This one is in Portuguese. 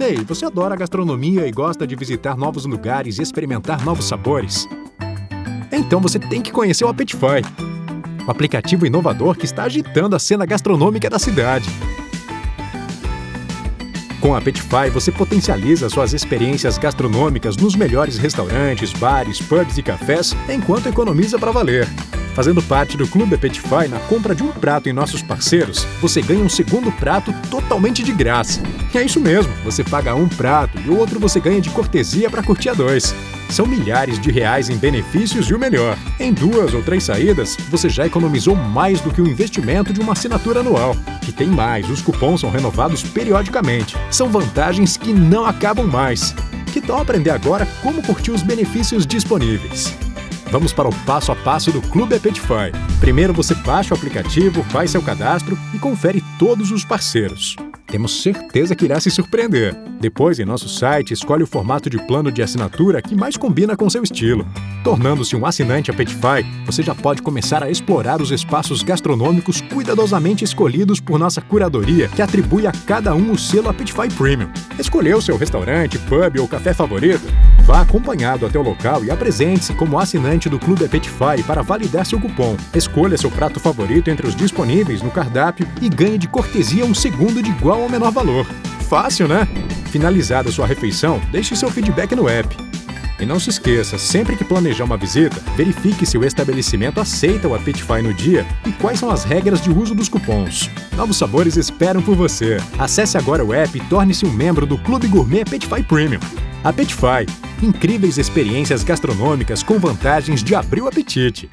Ei, você adora gastronomia e gosta de visitar novos lugares e experimentar novos sabores? Então você tem que conhecer o Appetify, o aplicativo inovador que está agitando a cena gastronômica da cidade. Com a Appetify, você potencializa suas experiências gastronômicas nos melhores restaurantes, bares, pubs e cafés, enquanto economiza para valer. Fazendo parte do Clube Appetify, na compra de um prato em nossos parceiros, você ganha um segundo prato totalmente de graça. E é isso mesmo, você paga um prato e o outro você ganha de cortesia para curtir a dois. São milhares de reais em benefícios e o melhor. Em duas ou três saídas, você já economizou mais do que o investimento de uma assinatura anual. E tem mais, os cupons são renovados periodicamente. São vantagens que não acabam mais. Que tal aprender agora como curtir os benefícios disponíveis? Vamos para o passo a passo do Clube Appetify. Primeiro você baixa o aplicativo, faz seu cadastro e confere todos os parceiros. Temos certeza que irá se surpreender. Depois, em nosso site, escolhe o formato de plano de assinatura que mais combina com seu estilo. Tornando-se um assinante Appetify, você já pode começar a explorar os espaços gastronômicos cuidadosamente escolhidos por nossa curadoria, que atribui a cada um o selo Appetify Premium. Escolheu seu restaurante, pub ou café favorito? Vá acompanhado até o local e apresente-se como assinante do Clube Appetify para validar seu cupom. Escolha seu prato favorito entre os disponíveis no cardápio e ganhe de cortesia um segundo de igual ou menor valor. Fácil, né? Finalizada sua refeição, deixe seu feedback no app. E não se esqueça, sempre que planejar uma visita, verifique se o estabelecimento aceita o Appetify no dia e quais são as regras de uso dos cupons. Novos sabores esperam por você. Acesse agora o app e torne-se um membro do Clube Gourmet Appetify Premium. Appetify. Incríveis experiências gastronômicas com vantagens de abrir o apetite.